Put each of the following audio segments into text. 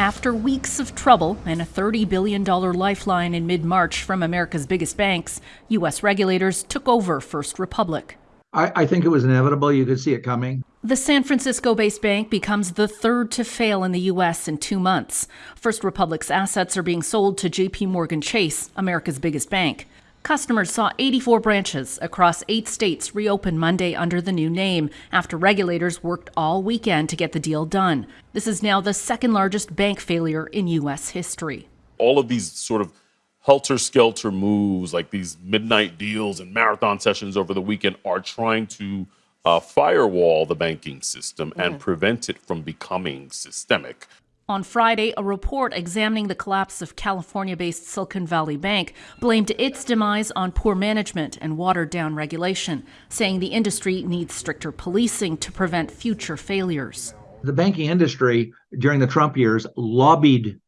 After weeks of trouble and a $30 billion lifeline in mid March from America's biggest banks, U.S. regulators took over First Republic. I, I, think it was inevitable. You could see it coming. The San Francisco based bank becomes the third to fail in the U.S. in two months. First Republic's assets are being sold to JP Morgan Chase, America's biggest bank. Customers saw 84 branches across eight states reopen Monday under the new name after regulators worked all weekend to get the deal done. This is now the second largest bank failure in U.S. history. All of these sort of helter skelter moves, like these midnight deals and marathon sessions over the weekend, are trying to uh, firewall the banking system and prevent it from becoming systemic. On Friday, a report examining the collapse of California based Silicon Valley Bank blamed its demise on poor management and watered down regulation, saying the industry needs stricter policing to prevent future failures. The banking industry during the Trump years lobbied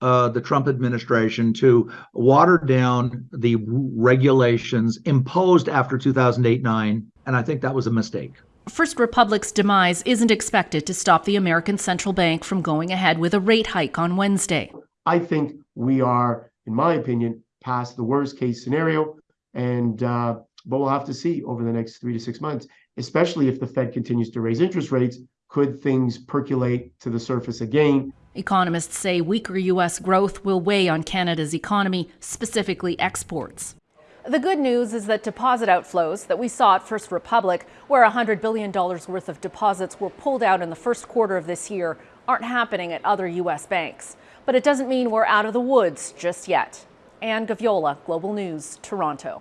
uh, the Trump administration to water down the regulations imposed after 2008 9, and I think that was a mistake. First Republic's demise isn't expected to stop the American Central Bank from going ahead with a rate hike on Wednesday. I think we are, in my opinion, past the worst case scenario, and uh, but we'll have to see over the next three to six months, especially if the Fed continues to raise interest rates. Could things percolate to the surface again? Economists say weaker U.S. growth will weigh on Canada's economy, specifically exports. The good news is that deposit outflows that we saw at First Republic, where $100 billion worth of deposits were pulled out in the first quarter of this year, aren't happening at other U.S. banks. But it doesn't mean we're out of the woods just yet. Anne Gaviola, Global News, Toronto.